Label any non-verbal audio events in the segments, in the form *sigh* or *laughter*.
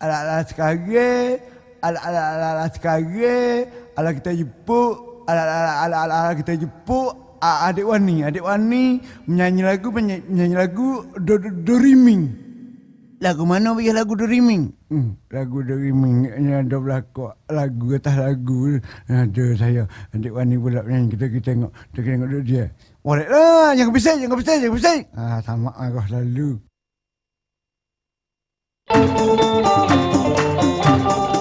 alat-alat kage, alat-alat sekarang, alat kita jepu, alat-alat kita jemput, adik wani, adik wani menyanyi lagu, menyanyi lagu do. Lagu mana bagi lagu do? Hmm, lagu do riming ni ada belako lagu kata lagu ada saya adik wani pula menyanyi kita kita tengok, kita tengok dia. Boleh lah, jangan bising, jangan bising, jangan bising. Ah, sama aku selalu. フフフ。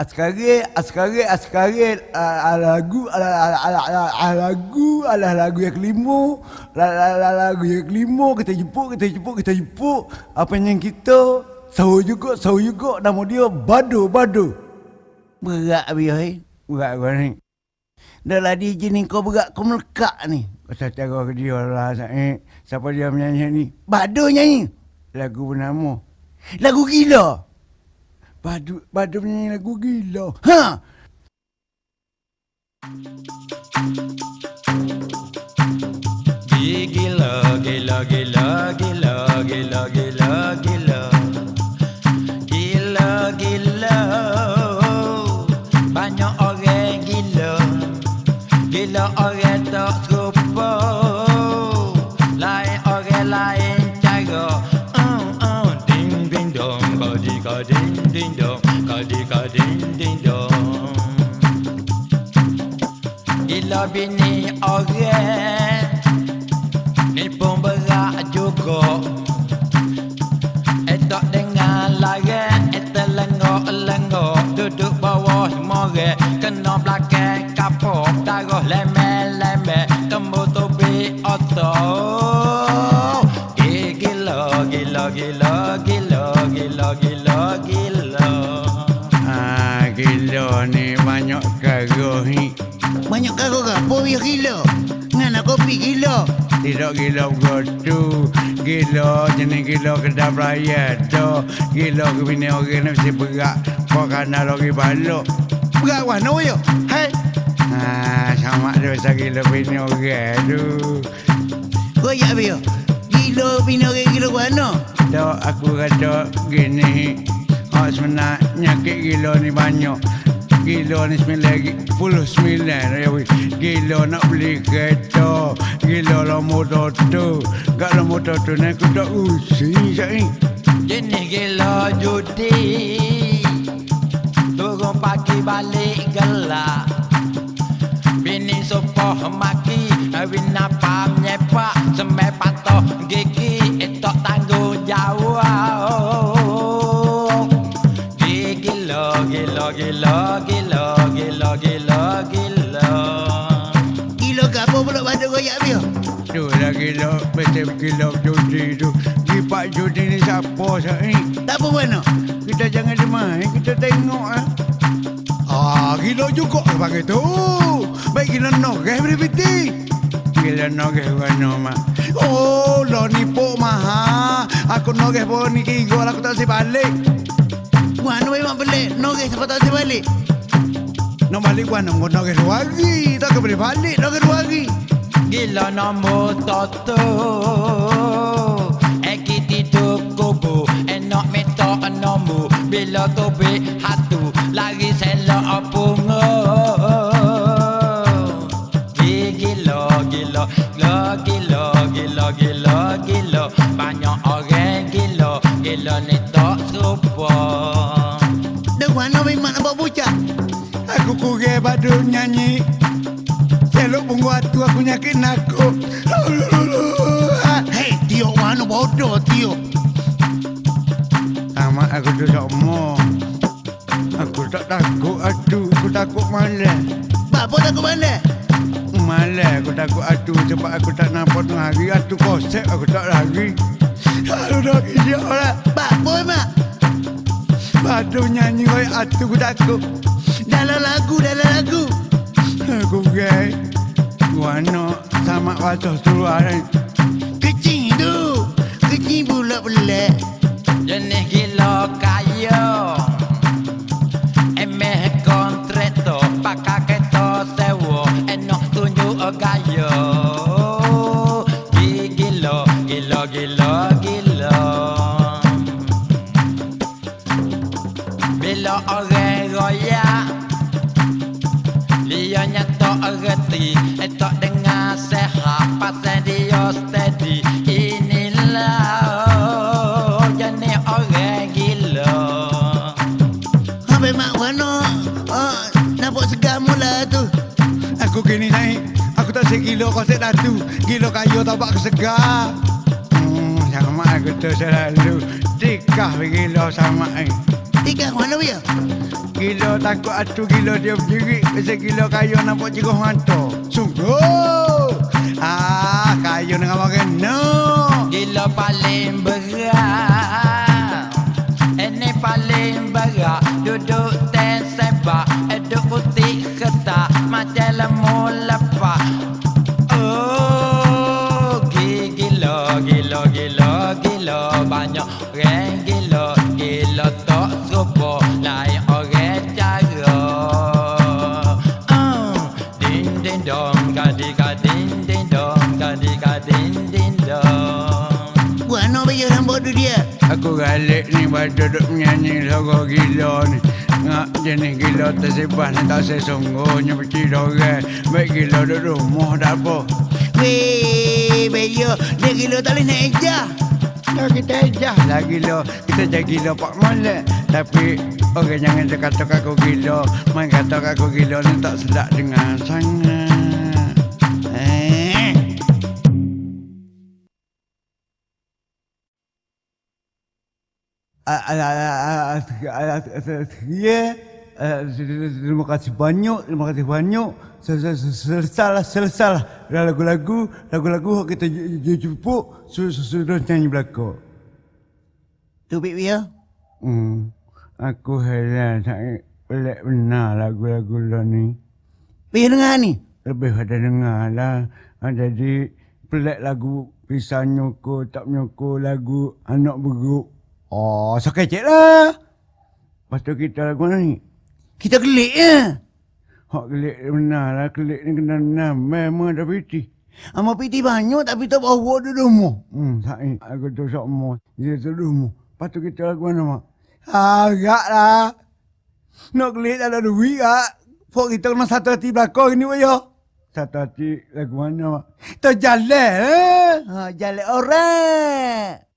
askari askari askari lagu lagu adalah lagu yang kelima lagu yang kelima kita jemput kita jemput kita jemput. Apa yang kita? Sahu juga sahu juga. Nama dia badu badu. Berat biar eh berat gua ni. Dah lah di ni kau berat kau melekak ni. Kata cara ke dia lah eh. siapa dia menyanyi ni? Badu nyanyi. Lagu bernama. Lagu gila. batu batu penyanyi lagu gila. Ha! Gila gila gila gila gila gila. Gila bini orang Ni pun berat juga. Etok dengan larat Eta lengok-lengok Duduk bawah more gila? Ngana kopi gila? Tidak gila begitu. Gila jenis gila kedap raya tu. Gila ke bini orang ni mesti berat. Kau kena lagi balok. Berat warna yo. Hai. Ah, sama dosa gila bini orang tu. Koyak dia. Gila bina orang gila warna. Tak aku kata gini. Oh sebenarnya nyakit gila ni banyak. Ni sembilan lagi. Puluh weh. Gila nak beli kereta. Gila lah motor tu. Gak lah motor tu ni aku tak usi Syai Jenis gila judi. Turun pagi balik gelap. Bini sopoh maki Bina pam nyepak Semai patoh gigi Gila, gila, gila, gila, gila, gila, ke apa pula pada koyak dia? Tu lah gila Betul gila judi tu Gipak judi ni siapa Syai Tak apa warna. Kita jangan demai Kita tengok ah. Ah, gila juga pakai tu. Baik gila nogeh beri piti. Gila nogeh warna mak. Oh, lo ni po maha. Aku nogeh po ni kigo aku tak si balik. Warna memang pelik. Nogeh siapa tak saya balik. No balik warna mau nogeh dua hari. Tak ke beri balik nogeh dua hari. Gila nombor toto Ekiti tu kubu Enok meto nombor Bila tobe hatu Lari selo opungo badu nyanyi. Selok bungu atu aku nyakit nakuk. *laughs* Hei, Tio warna bodoh Tio. Amat aku tu sama. Aku tak takut atu. Aku takut malas. Bapa takut mana? Malas aku takut atu sebab aku tak nampak tengah hari atu kosep aku tak lari. Aduh dah kejap lah. Bapa emak. Badu nyanyi kau atu aku takut. Dalam lagu, dalam lagu. Aku gay. Guano sama wajah tuan. Kecil tu. Kecil pula pelik. Jenis gila kaya kau set datu. Gilo kayu tak buat kesegar. Hmm, sama aku tu selalu. Tikah gilo sama eh. Tiga warna dia. Gilo takut atu gilo dia berdiri. Pasal gilo kayu nampak cikgu hantu. Sungguh. Ah, kayu dengan makan no. Gila paling berat buat duduk menyanyi lagu gila ni. Ngak jenis gila tersebah ni tak sesungguhnya Beci dorang. Baik gila duduk rumah dah apa? Weh, beyo, dia gila tak boleh naik ejah. Ya kita ejah lah gila. Kita jadi gila pak molek. Tapi orang jangan dia kata aku gila. Main kata aku gila ni tak sedap dengar sangat Ya, terima kasih banyak, terima kasih banyak. Selesai lah, selesai lah. Lagu-lagu, lagu-lagu kita jumpa sudah nyanyi belakang. tu Bik Wia. Hmm, aku heran sangat pelik benar lagu-lagu lo ni. Wia dengar ni. Lebih pada dengar lah. Ha, jadi pelik lagu pisah nyoko, tak nyoko lagu anak beruk. Oh, sakit cik lah. Lepas tu kita lagu ni. Kita gelik ya. Hak kelik benar lah, kelik ni kena benar. Memang dah piti. Amal piti banyak tapi tak bawa dia rumah. Hmm, tak ni. Aku tu sok mo. Dia tu rumah. Lepas tu kita lagu mana mak? Agak lah. Nak kelik tak ada duit kak. Fok kita kena satu hati belakang ni waya. Satu hati lagu mana mak? Terjalan eh. Ha, jalan orang.